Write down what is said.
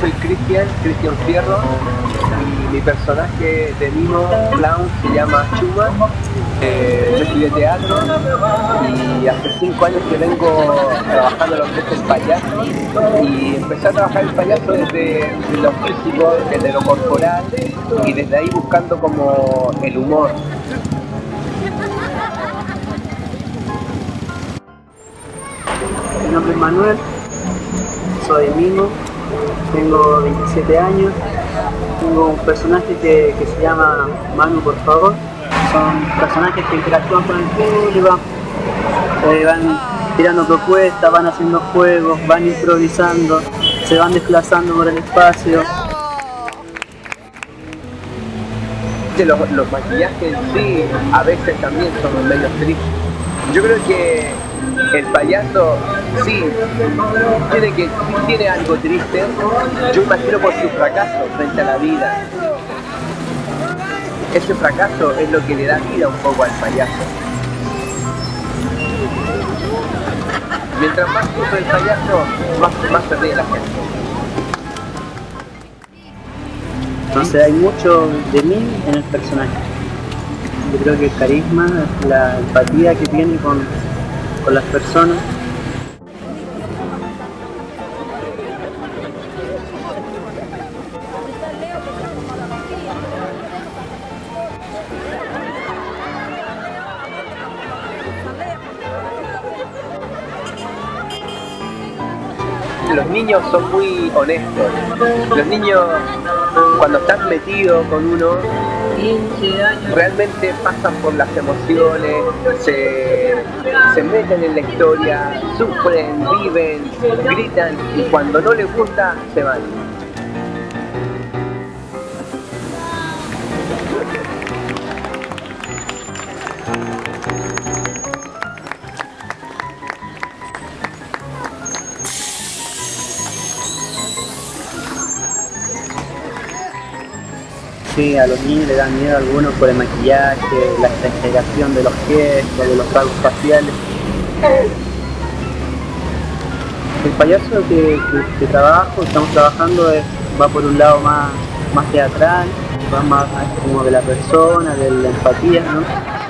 soy Cristian, Cristian Fierro, y mi personaje de Mimo Clown se llama Chuma. Eh, yo estudié teatro y hace cinco años que vengo trabajando lo que es el payaso y empecé a trabajar el payaso desde lo físico, desde lo corporal y desde ahí buscando como el humor. Mi nombre es Manuel, soy Mimo, tengo 27 años, tengo un personaje que, se llama Manu por favor. Son personajes que interactúan con el público, eh, van tirando propuestas, van haciendo juegos, van improvisando, se van desplazando por el espacio. los, los maquillajes sí a veces también son medio tristes. Yo creo que el payaso sí tiene que tiene algo triste, yo imagino por su fracaso frente a la vida. Ese fracaso es lo que le da vida un poco al payaso. Mientras más sufre el payaso, más, más se la gente. Entonces hay mucho de mí en el personaje. Yo creo que el carisma, la empatía que tiene con, con las personas. Los niños son muy honestos. Los niños cuando están metidos con uno realmente pasan por las emociones, se, se meten en la historia, sufren, viven, gritan y cuando no les gusta se van. Sí, a los niños le dan miedo a algunos por el maquillaje, la exageración de los gestos, de los rasgos faciales. El payaso que, que, que trabajo, estamos trabajando, va por un lado más, más teatral, va más como de la persona, de la empatía, ¿no?